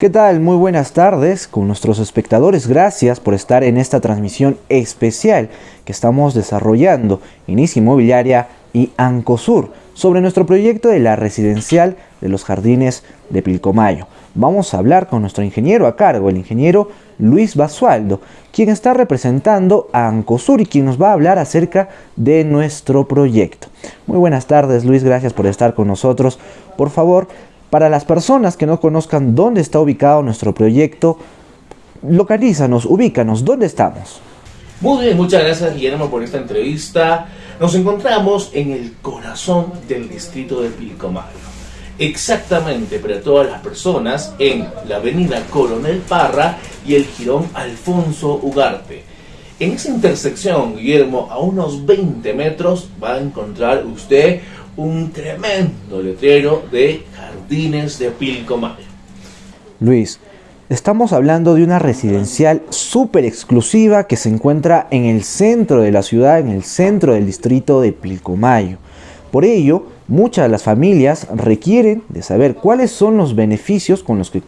¿Qué tal? Muy buenas tardes con nuestros espectadores. Gracias por estar en esta transmisión especial que estamos desarrollando Inicia Inmobiliaria y Ancosur sobre nuestro proyecto de la residencial de los jardines de Pilcomayo. Vamos a hablar con nuestro ingeniero a cargo, el ingeniero Luis Basualdo, quien está representando a Ancosur y quien nos va a hablar acerca de nuestro proyecto. Muy buenas tardes Luis, gracias por estar con nosotros. Por favor, para las personas que no conozcan dónde está ubicado nuestro proyecto, localízanos, ubícanos, ¿dónde estamos? Muy bien, muchas gracias Guillermo por esta entrevista. Nos encontramos en el corazón del distrito de Pilcomayo. Exactamente para todas las personas en la avenida Coronel Parra y el jirón Alfonso Ugarte. En esa intersección, Guillermo, a unos 20 metros va a encontrar usted un tremendo letrero de De Pilcomayo. Luis, estamos hablando de una residencial súper exclusiva que se encuentra en el centro de la ciudad, en el centro del distrito de Pilcomayo. Por ello, muchas de las familias requieren de saber cuáles son los beneficios con los que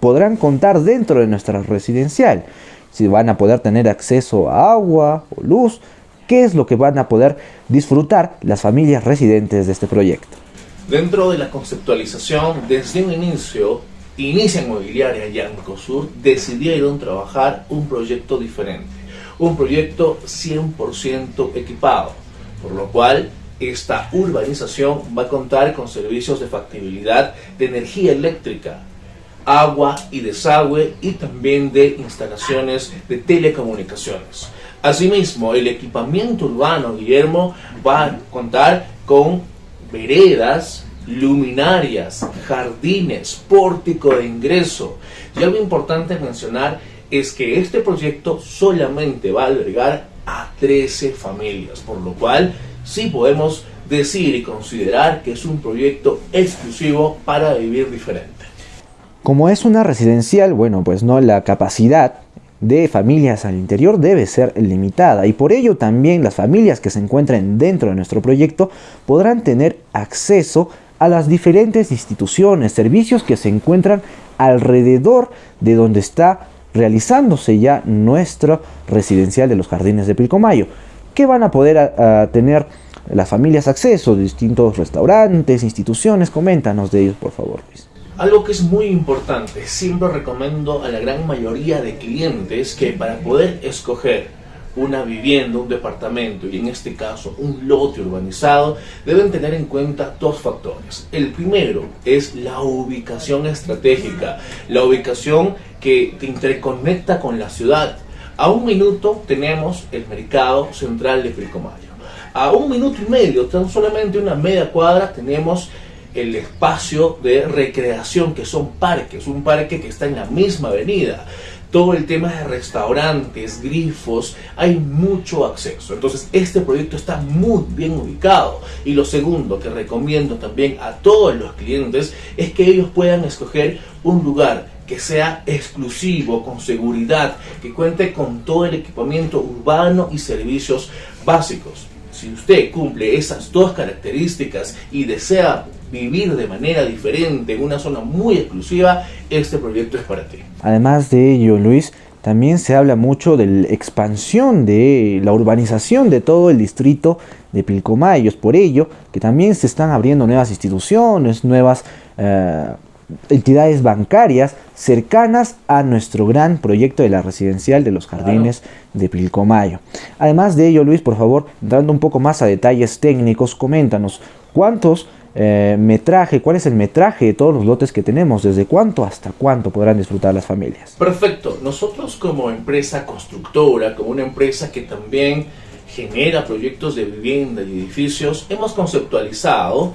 podrán contar dentro de nuestra residencial. Si van a poder tener acceso a agua o luz, qué es lo que van a poder disfrutar las familias residentes de este proyecto. Dentro de la conceptualización, desde un inicio, Inicia Inmobiliaria y Ancosur decidieron trabajar un proyecto diferente, un proyecto 100% equipado, por lo cual esta urbanización va a contar con servicios de factibilidad de energía eléctrica, agua y desagüe y también de instalaciones de telecomunicaciones. Asimismo, el equipamiento urbano, Guillermo, va a contar con veredas, luminarias, jardines, pórtico de ingreso. Y algo importante mencionar es que este proyecto solamente va a albergar a 13 familias, por lo cual sí podemos decir y considerar que es un proyecto exclusivo para vivir diferente. Como es una residencial, bueno, pues no la capacidad de familias al interior debe ser limitada y por ello también las familias que se encuentren dentro de nuestro proyecto podrán tener acceso a las diferentes instituciones, servicios que se encuentran alrededor de donde está realizándose ya nuestro residencial de los jardines de Pilcomayo. ¿Qué van a poder tener las familias acceso? Distintos restaurantes, instituciones, coméntanos de ellos por favor Luis. Algo que es muy importante, siempre recomiendo a la gran mayoría de clientes que para poder escoger una vivienda, un departamento y en este caso un lote urbanizado, deben tener en cuenta dos factores. El primero es la ubicación estratégica, la ubicación que te interconecta con la ciudad. A un minuto tenemos el mercado central de Pilcomayo. A un minuto y medio, tan solamente una media cuadra, tenemos el espacio de recreación que son parques, un parque que está en la misma avenida. Todo el tema de restaurantes, grifos, hay mucho acceso. Entonces este proyecto está muy bien ubicado. Y lo segundo que recomiendo también a todos los clientes es que ellos puedan escoger un lugar que sea exclusivo, con seguridad, que cuente con todo el equipamiento urbano y servicios básicos. Si usted cumple esas dos características y desea vivir de manera diferente en una zona muy exclusiva, este proyecto es para ti. Además de ello, Luis, también se habla mucho de la expansión de la urbanización de todo el distrito de Pilcomayos. Por ello, que también se están abriendo nuevas instituciones, nuevas eh, entidades bancarias cercanas a nuestro gran proyecto de la residencial de los jardines de Pilcomayo. Además de ello, Luis, por favor, entrando un poco más a detalles técnicos, coméntanos cuántos eh, metraje, cuál es el metraje de todos los lotes que tenemos, desde cuánto hasta cuánto podrán disfrutar las familias. Perfecto, nosotros como empresa constructora, como una empresa que también genera proyectos de vivienda y edificios, hemos conceptualizado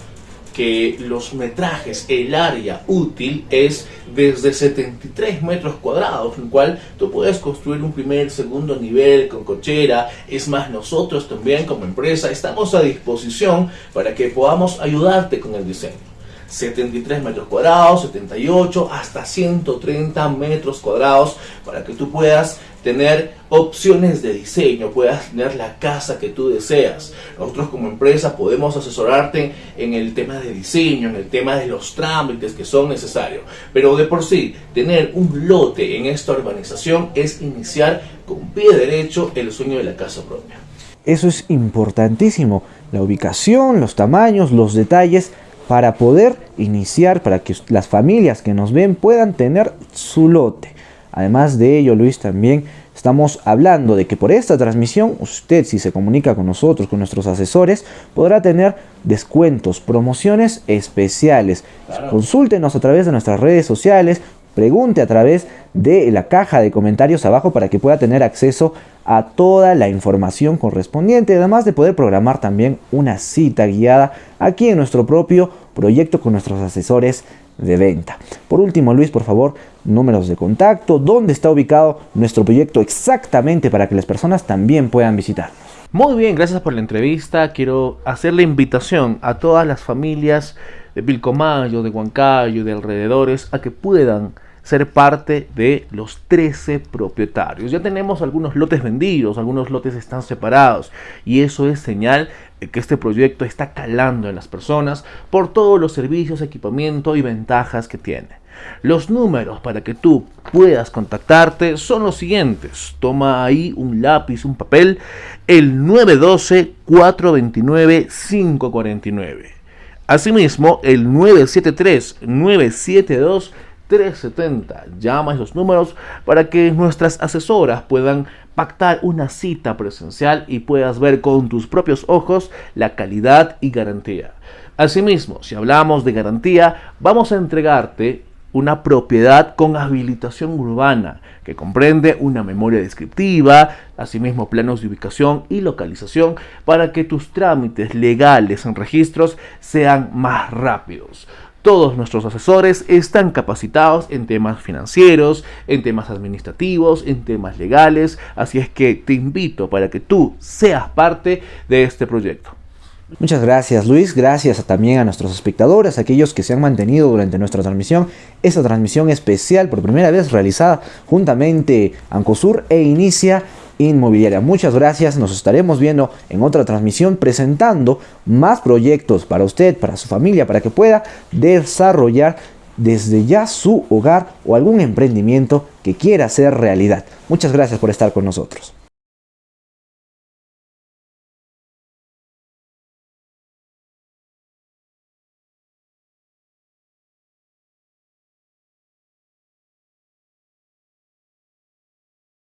que los metrajes, el área útil es desde 73 metros cuadrados, el cual tú puedes construir un primer, segundo nivel con cochera. Es más, nosotros también como empresa estamos a disposición para que podamos ayudarte con el diseño. 73 metros cuadrados, 78, hasta 130 metros cuadrados para que tú puedas tener opciones de diseño, puedas tener la casa que tú deseas. Nosotros como empresa podemos asesorarte en el tema de diseño, en el tema de los trámites que son necesarios. Pero de por sí, tener un lote en esta urbanización es iniciar con pie derecho el sueño de la casa propia. Eso es importantísimo, la ubicación, los tamaños, los detalles, para poder iniciar, para que las familias que nos ven puedan tener su lote. Además de ello, Luis, también estamos hablando de que por esta transmisión, usted si se comunica con nosotros, con nuestros asesores, podrá tener descuentos, promociones especiales. Consúltenos a través de nuestras redes sociales, pregunte a través de la caja de comentarios abajo para que pueda tener acceso a toda la información correspondiente, además de poder programar también una cita guiada aquí en nuestro propio proyecto con nuestros asesores de venta. Por último, Luis, por favor, números de contacto, dónde está ubicado nuestro proyecto exactamente para que las personas también puedan visitarnos. Muy bien, gracias por la entrevista. Quiero hacer la invitación a todas las familias de Pilcomayo, de Huancayo, de alrededores, a que puedan ser parte de los 13 propietarios. Ya tenemos algunos lotes vendidos, algunos lotes están separados y eso es señal de que este proyecto está calando en las personas por todos los servicios, equipamiento y ventajas que tiene. Los números para que tú puedas contactarte son los siguientes. Toma ahí un lápiz, un papel, el 912-429-549. Asimismo, el 973-972 370. Llama a esos números para que nuestras asesoras puedan pactar una cita presencial y puedas ver con tus propios ojos la calidad y garantía. Asimismo, si hablamos de garantía, vamos a entregarte una propiedad con habilitación urbana que comprende una memoria descriptiva, asimismo planos de ubicación y localización para que tus trámites legales en registros sean más rápidos. Todos nuestros asesores están capacitados en temas financieros, en temas administrativos, en temas legales, así es que te invito para que tú seas parte de este proyecto. Muchas gracias Luis, gracias también a nuestros espectadores, aquellos que se han mantenido durante nuestra transmisión, esta transmisión especial por primera vez realizada juntamente Ancosur e Inicia Inmobiliaria. Muchas gracias, nos estaremos viendo en otra transmisión presentando más proyectos para usted, para su familia, para que pueda desarrollar desde ya su hogar o algún emprendimiento que quiera hacer realidad. Muchas gracias por estar con nosotros.